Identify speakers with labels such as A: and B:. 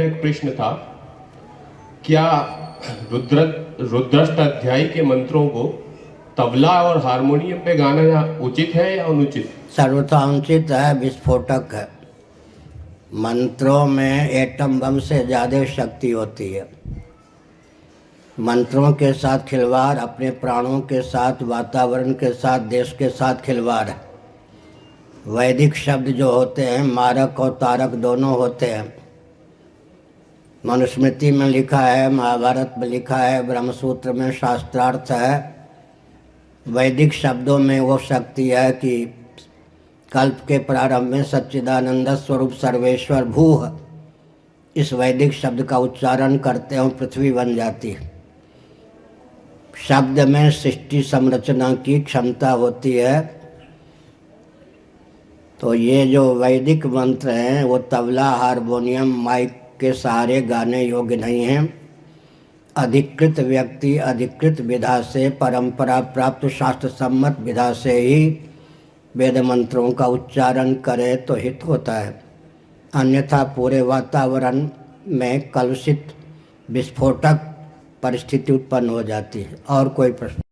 A: एक प्रश्न था, क्या रुद्र रुद्रष्ट अध्याय के मंत्रों को तबला और हारमोनियम पे गाना उचित है या अनुचित?
B: सर्वथांचित है, विस्फोटक है। मंत्रों में एटम बम से ज़्यादा शक्ति होती है। मंत्रों के साथ खिलवाड़, अपने प्राणों के साथ, वातावरण के साथ, देश के साथ खिलवाड़। है वैदिक शब्द जो होते हैं, मारक और तारक दोनों होते हैं। मनुस्मृति में लिखा है, महाभारत में लिखा है, ब्रह्मसूत्र में शास्त्रार्थ है। वैदिक शब्दों में वो शक्ति है कि कल्प के प्रारंभ में सच्चिदानंद स्वरूप सर्वेश्वर भूह इस वैदिक शब्द का उच्चारण करते हैं पृथ्वी बन जाती है। शब्द में सृष्टि संरचना की क्षमता होती है। तो ये जो वैदिक मंत्र हैं, वो तबला, हारमोनियम, माइक के सहारे गाने योग्य नहीं हैं। अधिकृत व्यक्ति, अधिकृत विधा से, परंपरा प्राप्त शास्त्र सम्मत विधा से ही वेद मंत्रों का उच्चारण करे तो हित होता है। अन्यथा पूरे वातावरण में कलुषित, विस्फोटक परिस्थिति उत्पन्न हो जाती है और कोई प्रश्न